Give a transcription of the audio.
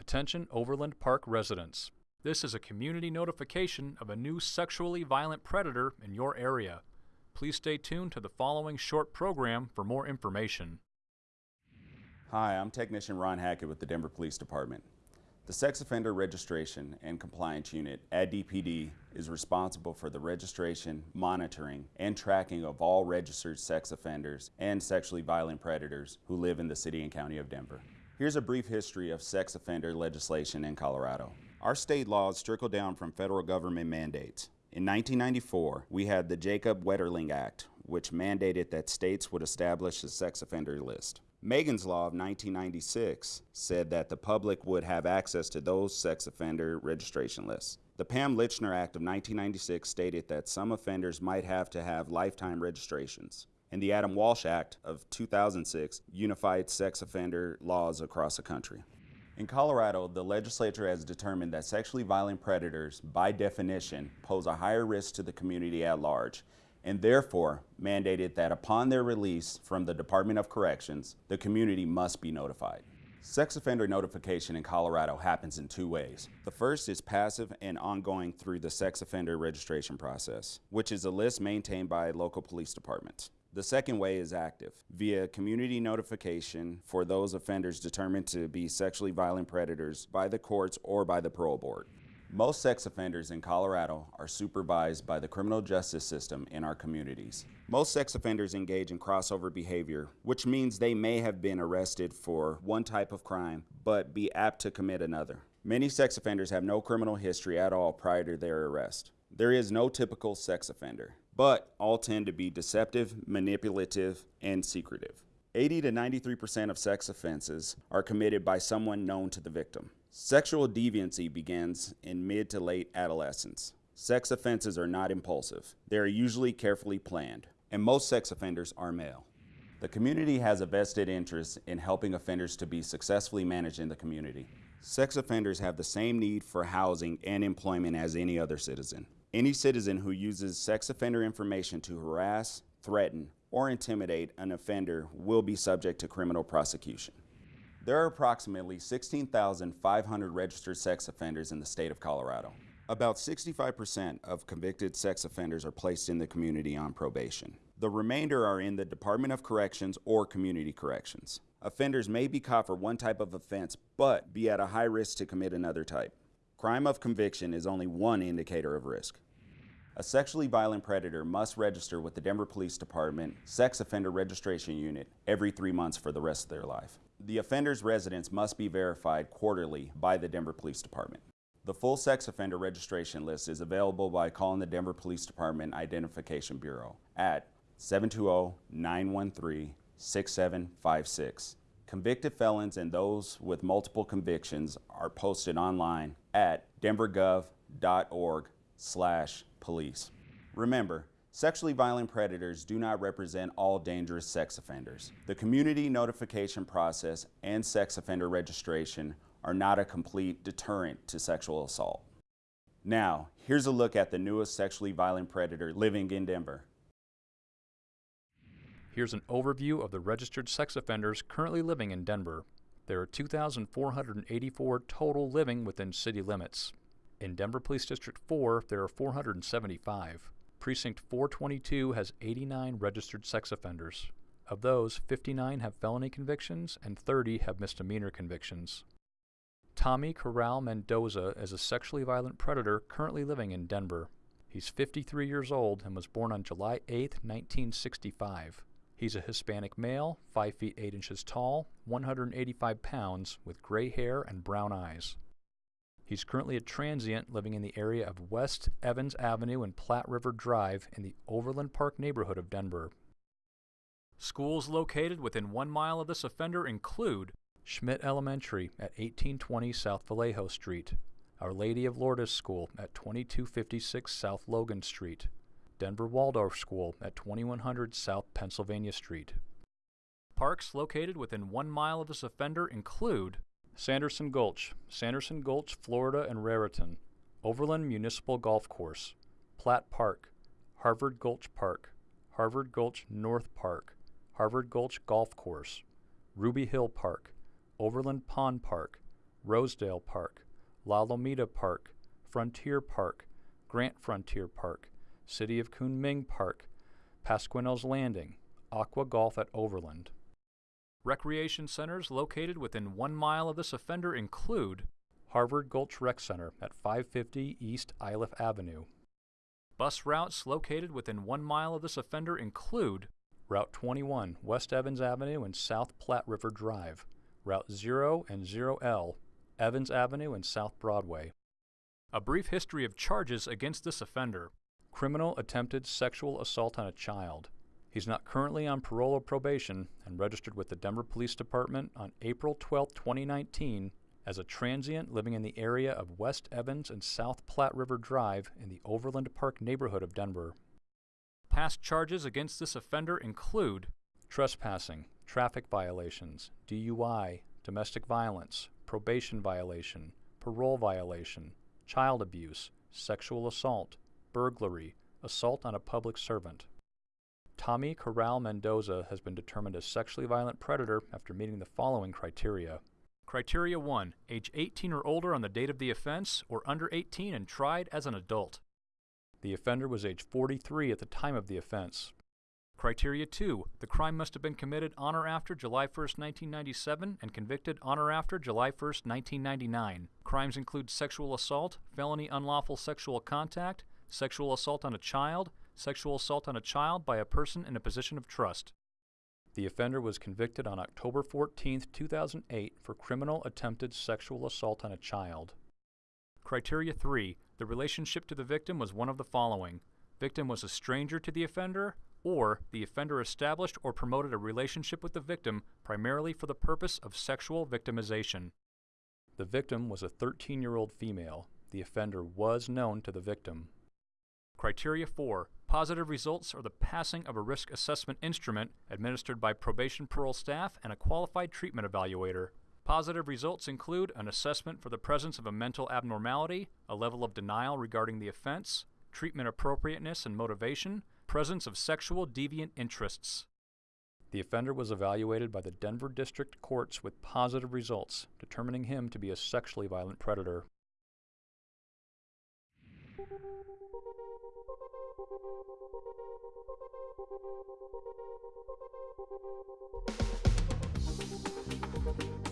Attention Overland Park residents. This is a community notification of a new sexually violent predator in your area. Please stay tuned to the following short program for more information. Hi, I'm Technician Ron Hackett with the Denver Police Department. The Sex Offender Registration and Compliance Unit at DPD is responsible for the registration, monitoring, and tracking of all registered sex offenders and sexually violent predators who live in the City and County of Denver. Here's a brief history of sex offender legislation in Colorado. Our state laws trickle down from federal government mandates. In 1994, we had the Jacob Wetterling Act, which mandated that states would establish a sex offender list. Megan's Law of 1996 said that the public would have access to those sex offender registration lists. The Pam Lychner Act of 1996 stated that some offenders might have to have lifetime registrations. And the Adam Walsh Act of 2006 unified sex offender laws across the country. In Colorado, the legislature has determined that sexually violent predators, by definition, pose a higher risk to the community at large and therefore mandated that upon their release from the Department of Corrections, the community must be notified. Sex offender notification in Colorado happens in two ways. The first is passive and ongoing through the sex offender registration process, which is a list maintained by local police departments. The second way is active, via community notification for those offenders determined to be sexually violent predators by the courts or by the parole board. Most sex offenders in Colorado are supervised by the criminal justice system in our communities. Most sex offenders engage in crossover behavior, which means they may have been arrested for one type of crime, but be apt to commit another. Many sex offenders have no criminal history at all prior to their arrest. There is no typical sex offender, but all tend to be deceptive, manipulative, and secretive. 80 to 93% of sex offenses are committed by someone known to the victim. Sexual deviancy begins in mid to late adolescence. Sex offenses are not impulsive. They are usually carefully planned, and most sex offenders are male. The community has a vested interest in helping offenders to be successfully managed in the community. Sex offenders have the same need for housing and employment as any other citizen. Any citizen who uses sex offender information to harass, threaten, or intimidate an offender will be subject to criminal prosecution. There are approximately 16,500 registered sex offenders in the state of Colorado. About 65% of convicted sex offenders are placed in the community on probation. The remainder are in the Department of Corrections or Community Corrections. Offenders may be caught for one type of offense, but be at a high risk to commit another type. Crime of conviction is only one indicator of risk. A sexually violent predator must register with the Denver Police Department Sex Offender Registration Unit every three months for the rest of their life. The offender's residence must be verified quarterly by the Denver Police Department. The full sex offender registration list is available by calling the Denver Police Department Identification Bureau at 720-913-6756. Convicted felons and those with multiple convictions are posted online at denvergov.org slash police. Remember, Sexually violent predators do not represent all dangerous sex offenders. The community notification process and sex offender registration are not a complete deterrent to sexual assault. Now, here's a look at the newest sexually violent predator living in Denver. Here's an overview of the registered sex offenders currently living in Denver. There are 2,484 total living within city limits. In Denver Police District 4, there are 475. Precinct 422 has 89 registered sex offenders. Of those, 59 have felony convictions and 30 have misdemeanor convictions. Tommy Corral Mendoza is a sexually violent predator currently living in Denver. He's 53 years old and was born on July 8, 1965. He's a Hispanic male, 5 feet 8 inches tall, 185 pounds, with gray hair and brown eyes. He's currently a transient living in the area of West Evans Avenue and Platte River Drive in the Overland Park neighborhood of Denver. Schools located within one mile of this offender include Schmitt Elementary at 1820 South Vallejo Street, Our Lady of Lourdes School at 2256 South Logan Street, Denver Waldorf School at 2100 South Pennsylvania Street. Parks located within one mile of this offender include Sanderson Gulch, Sanderson Gulch, Florida and Raritan, Overland Municipal Golf Course, Platt Park, Harvard Gulch Park, Harvard Gulch North Park, Harvard Gulch Golf Course, Ruby Hill Park, Overland Pond Park, Rosedale Park, La Lomita Park, Frontier Park, Grant Frontier Park, City of Kunming Park, Pasquinel's Landing, Aqua Golf at Overland. Recreation centers located within one mile of this offender include Harvard Gulch Rec Center at 550 East Iliff Avenue. Bus routes located within one mile of this offender include Route 21, West Evans Avenue and South Platte River Drive, Route 0 and 0L, Evans Avenue and South Broadway. A brief history of charges against this offender. Criminal attempted sexual assault on a child. He's not currently on parole or probation and registered with the Denver Police Department on April 12, 2019 as a transient living in the area of West Evans and South Platte River Drive in the Overland Park neighborhood of Denver. Past charges against this offender include trespassing, traffic violations, DUI, domestic violence, probation violation, parole violation, child abuse, sexual assault, burglary, assault on a public servant. Tommy Corral Mendoza has been determined a sexually violent predator after meeting the following criteria. Criteria 1. Age 18 or older on the date of the offense, or under 18 and tried as an adult. The offender was age 43 at the time of the offense. Criteria 2. The crime must have been committed on or after July 1, 1997 and convicted on or after July 1, 1999. Crimes include sexual assault, felony unlawful sexual contact, sexual assault on a child, sexual assault on a child by a person in a position of trust. The offender was convicted on October 14, 2008 for criminal attempted sexual assault on a child. Criteria 3. The relationship to the victim was one of the following. Victim was a stranger to the offender, or the offender established or promoted a relationship with the victim primarily for the purpose of sexual victimization. The victim was a 13 year old female. The offender was known to the victim. Criteria 4. Positive results are the passing of a risk assessment instrument administered by probation parole staff and a qualified treatment evaluator. Positive results include an assessment for the presence of a mental abnormality, a level of denial regarding the offense, treatment appropriateness and motivation, presence of sexual deviant interests. The offender was evaluated by the Denver District Courts with positive results, determining him to be a sexually violent predator. Thank you.